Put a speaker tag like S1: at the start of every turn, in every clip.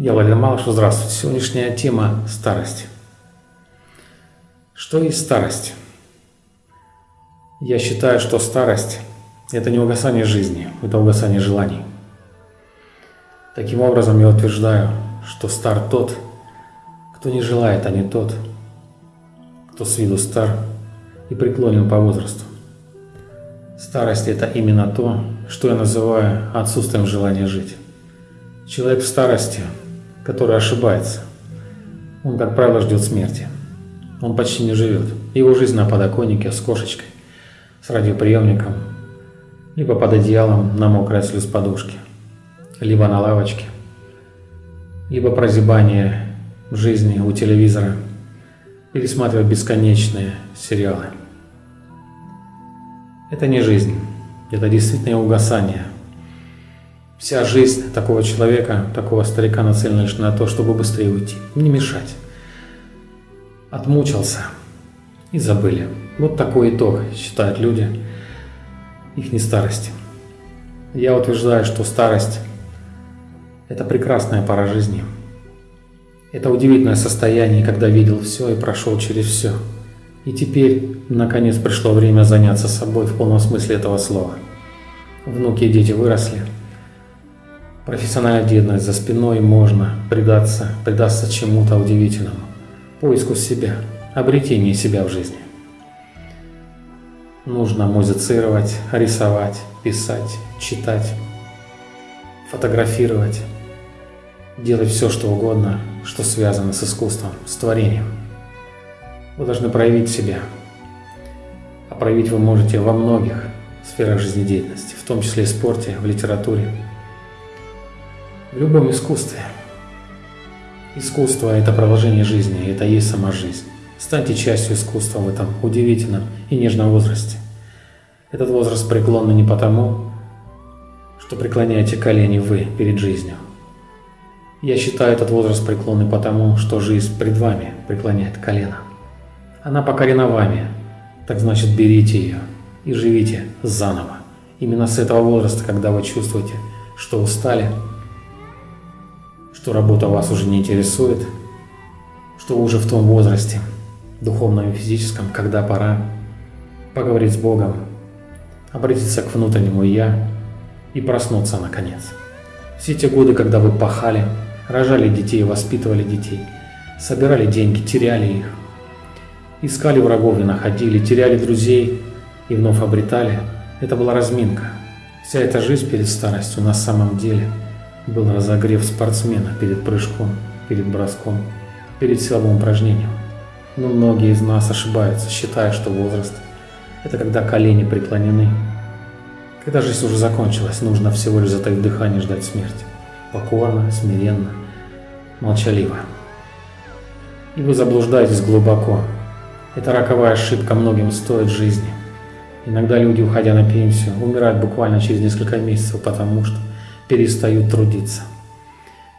S1: Я Владимир Малышев, здравствуйте. Сегодняшняя тема – старость. Что есть старость? Я считаю, что старость – это не угасание жизни, это угасание желаний. Таким образом, я утверждаю, что стар тот, кто не желает, а не тот, кто с виду стар и преклонен по возрасту. Старость – это именно то, что я называю отсутствием желания жить. Человек в старости – который ошибается. Он, как правило, ждет смерти. Он почти не живет. Его жизнь на подоконнике с кошечкой, с радиоприемником, либо под одеялом на мокрой слез подушки, либо на лавочке, либо прозябание в жизни у телевизора, пересматривать бесконечные сериалы. Это не жизнь, это действительно угасание – Вся жизнь такого человека, такого старика нацелена лишь на то, чтобы быстрее уйти, не мешать. Отмучился и забыли. Вот такой итог, считают люди, их не старости. Я утверждаю, что старость – это прекрасная пора жизни. Это удивительное состояние, когда видел все и прошел через все. И теперь, наконец, пришло время заняться собой в полном смысле этого слова. Внуки и дети выросли – Профессиональная деятельность за спиной можно предаться, предаться чему-то удивительному, поиску себя, обретению себя в жизни. Нужно музицировать, рисовать, писать, читать, фотографировать, делать все, что угодно, что связано с искусством, с творением. Вы должны проявить себя. А проявить вы можете во многих сферах жизнедеятельности, в том числе и в спорте, в литературе, в любом искусстве. Искусство – это продолжение жизни, это есть сама жизнь. Станьте частью искусства в этом удивительном и нежном возрасте. Этот возраст преклонный не потому, что преклоняете колени вы перед жизнью. Я считаю этот возраст преклонный потому, что жизнь пред вами преклоняет колено. Она покорена вами, так значит берите ее и живите заново. Именно с этого возраста, когда вы чувствуете, что устали, что работа вас уже не интересует, что вы уже в том возрасте, духовном и физическом, когда пора поговорить с Богом, обратиться к внутреннему «Я» и проснуться наконец. Все те годы, когда вы пахали, рожали детей, воспитывали детей, собирали деньги, теряли их, искали врагов и находили, теряли друзей и вновь обретали, это была разминка. Вся эта жизнь перед старостью на самом деле – был разогрев спортсмена перед прыжком, перед броском, перед силовым упражнением. Но многие из нас ошибаются, считая, что возраст – это когда колени преклонены. Когда жизнь уже закончилась, нужно всего лишь затаить дыхание ждать смерти. Покорно, смиренно, молчаливо. И вы заблуждаетесь глубоко. Эта роковая ошибка многим стоит жизни. Иногда люди, уходя на пенсию, умирают буквально через несколько месяцев, потому что перестают трудиться,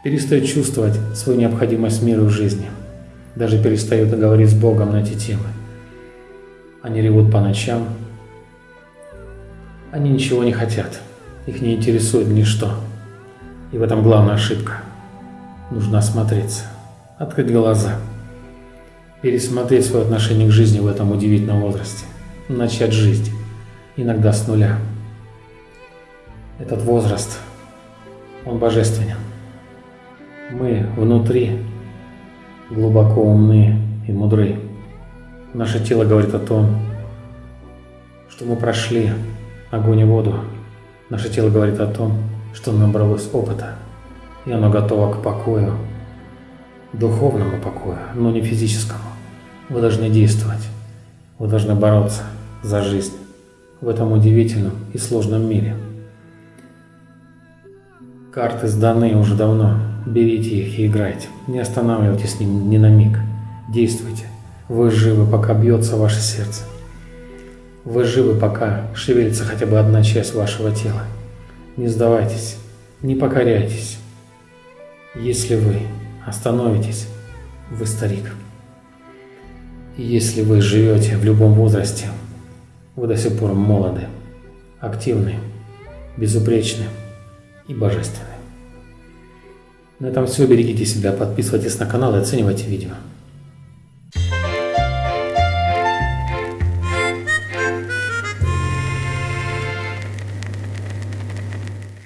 S1: перестают чувствовать свою необходимость миру в жизни, даже перестают говорить с Богом на эти темы. Они ревут по ночам, они ничего не хотят, их не интересует ничто. И в этом главная ошибка. Нужно осмотреться, открыть глаза, пересмотреть свое отношение к жизни в этом удивительном возрасте, начать жить, иногда с нуля. Этот возраст – он божественен. Мы внутри глубоко умны и мудры. Наше тело говорит о том, что мы прошли огонь и воду. Наше тело говорит о том, что набралось опыта, и оно готово к покою, духовному покою, но не физическому. Вы должны действовать, вы должны бороться за жизнь в этом удивительном и сложном мире. Карты сданы уже давно. Берите их и играйте. Не останавливайтесь с ним ни на миг. Действуйте. Вы живы, пока бьется ваше сердце. Вы живы, пока шевелится хотя бы одна часть вашего тела. Не сдавайтесь, не покоряйтесь. Если вы остановитесь, вы старик. Если вы живете в любом возрасте, вы до сих пор молоды, активны, безупречны и божественны. На этом все. Берегите себя, подписывайтесь на канал и оценивайте видео.